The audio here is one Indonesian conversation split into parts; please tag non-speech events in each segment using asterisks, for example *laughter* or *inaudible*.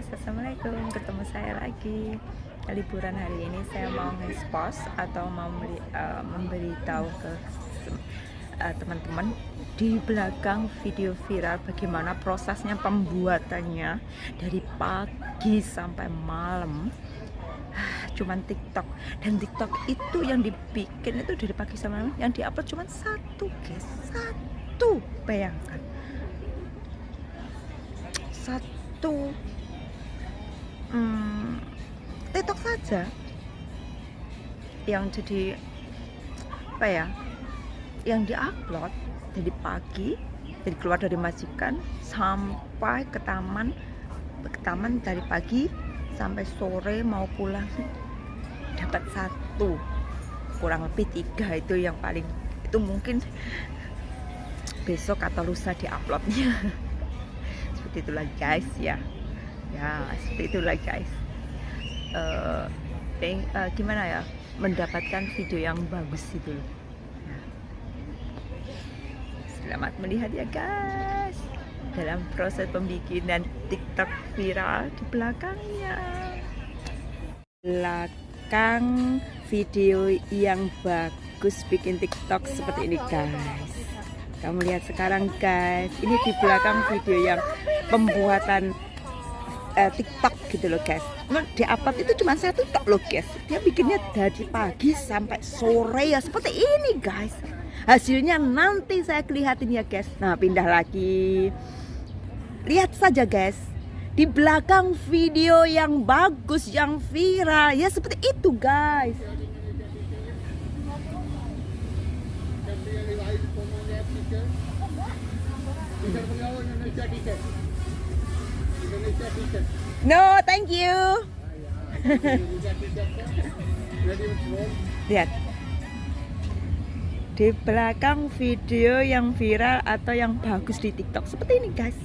guys, Assalamualaikum Ketemu saya lagi. Liburan hari ini saya mau nge-post Atau mau memberi, uh, memberitahu ke uh, teman-teman Di belakang video viral Bagaimana prosesnya pembuatannya Dari pagi sampai malam. Cuman TikTok. Dan TikTok itu yang dibikin itu dari pagi sampai malam yang diupload cuma satu guys. Satu. Bayangkan. Satu hmm, TikTok saja yang jadi apa ya yang diupload dari pagi dari keluar dari majikan sampai ke taman ke taman dari pagi sampai sore mau pulang dapat satu kurang lebih tiga itu yang paling itu mungkin besok atau lusa diuploadnya. *laughs* Seperti itulah guys ya ya seperti itulah guys. Uh, uh, gimana ya? Mendapatkan video yang bagus itu. Ya. selamat melihat ya guys. Dalam proses pembikinan tiktok viral di belakangnya. Belakang video yang bagus bikin tiktok seperti ini guys. Kamu lihat sekarang guys. Ini di belakang video yang pembuatan uh, TikTok gitu loh guys. Di upload itu cuma satu tok loh guys. Dia bikinnya dari pagi sampai sore ya seperti ini guys. Hasilnya nanti saya kelihatin ya guys. Nah pindah lagi. Lihat saja guys. Di belakang video yang bagus yang viral ya seperti itu guys No, thank you. *laughs* Lihat. Di belakang video yang viral atau yang bagus di TikTok seperti ini, guys.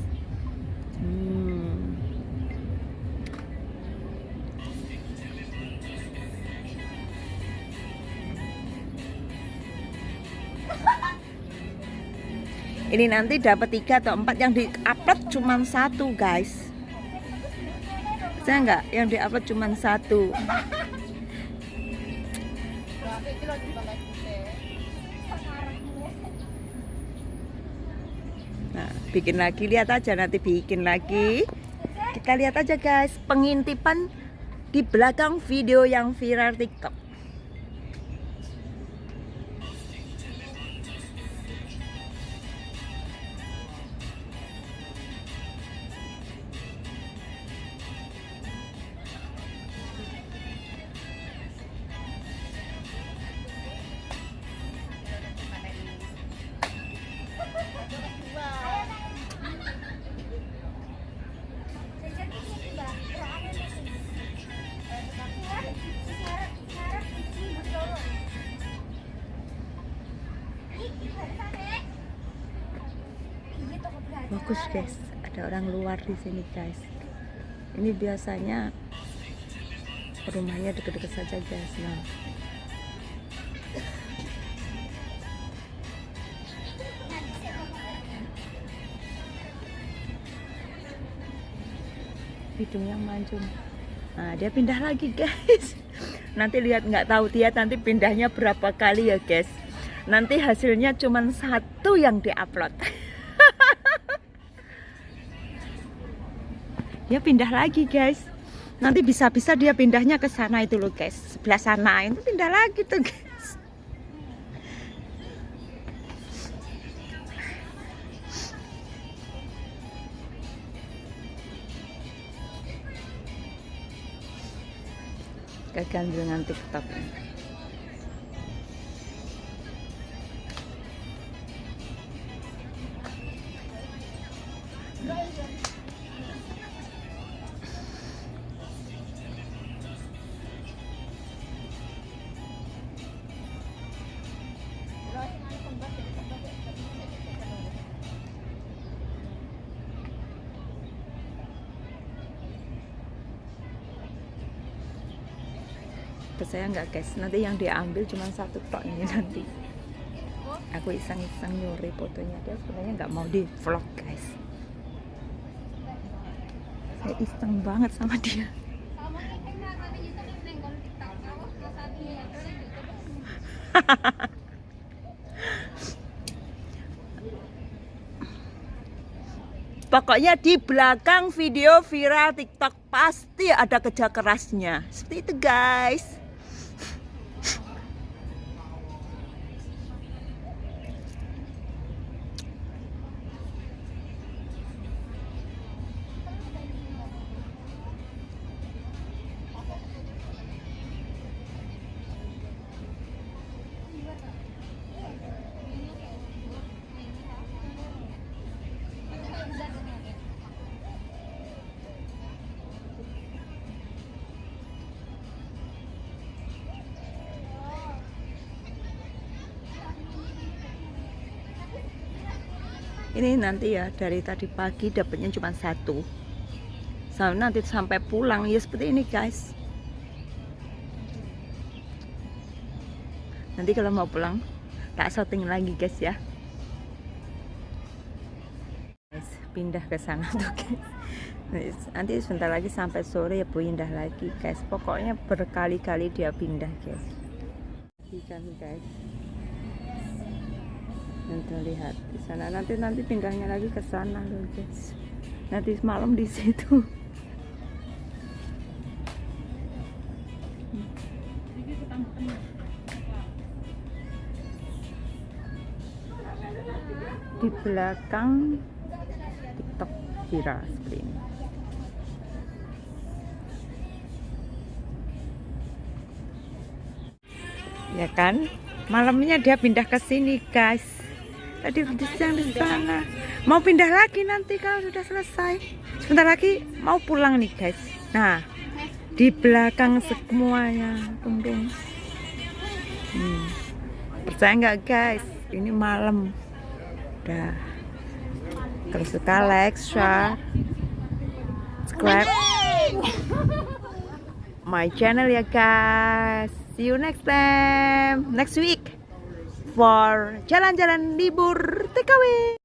Hmm. *laughs* Ini nanti dapat tiga atau empat yang di-upload cuma satu, guys saya nggak yang diupload cuma satu? Nah bikin lagi. Lihat aja nanti bikin lagi. Kita lihat aja guys pengintipan di belakang video yang viral tiktok bagus guys. Ada orang luar di sini guys. Ini biasanya rumahnya deket-deket saja guys. Nah. Hidung yang mancung. Nah dia pindah lagi guys. *laughs* Nanti lihat nggak tahu dia nanti pindahnya berapa kali ya guys. Nanti hasilnya cuma satu yang diupload *laughs* dia pindah lagi guys. Nanti bisa-bisa dia pindahnya ke sana itu loh guys. Sebelah sana. Itu pindah lagi tuh guys. Kegandungan tiktok saya nggak guys nanti yang diambil cuma satu tok ini *laughs* nanti. Aku iseng-iseng nyuri fotonya. Dia sebenarnya nggak mau di vlog guys. Kayak iseng banget sama dia. *laughs* Pokoknya di belakang video viral TikTok pasti ada kerja kerasnya. Seperti itu guys. Ini nanti ya dari tadi pagi dapatnya cuma satu. Sampai nanti sampai pulang. Ya seperti ini guys. Nanti kalau mau pulang tak shooting lagi guys ya. Guys pindah ke sana tuh guys. Nanti sebentar lagi sampai sore ya pindah lagi guys. Pokoknya berkali-kali dia pindah guys. Ikan guys nanti lihat di sana. Nanti nanti pindahnya lagi ke sana loh guys nanti malam di situ. Di belakang TikTok viral seperti ini ya kan? Malamnya dia pindah ke sini guys tadi di sana mau pindah lagi nanti kalau sudah selesai. Sebentar lagi mau pulang nih guys. Nah di belakang semuanya tunggu hmm. percaya nggak guys? Ini malam. Udah. Kalau suka like share subscribe. My channel ya guys. See you next time. Next week for jalan-jalan libur TKW